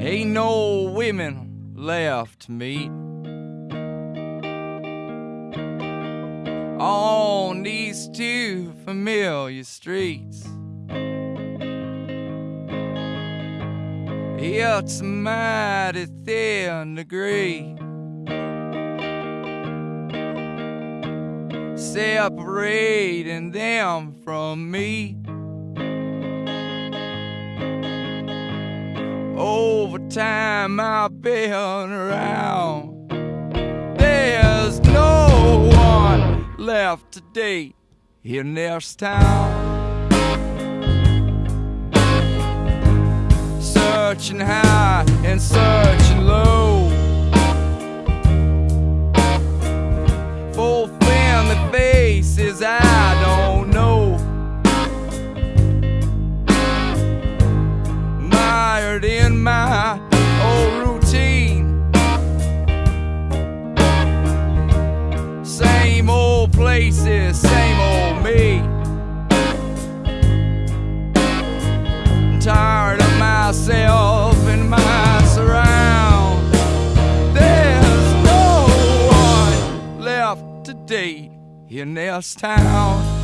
Ain't no women left to meet. On these two familiar streets. It's a mighty thin degree. Separating them from me. Time I've been around. There's no one left today in this town. Searching high and searching places, same old me. Tired of myself and my surround. There's no one left today in this town.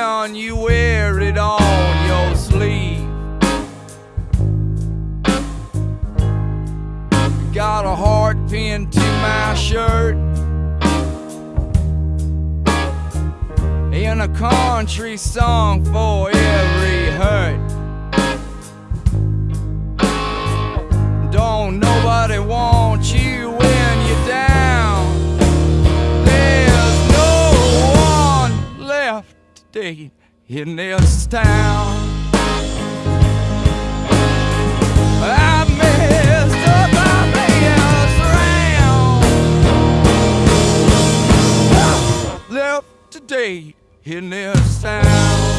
You wear it on your sleeve, got a heart pinned to my shirt. In a country song for today in this town. I messed up. Left today in this town.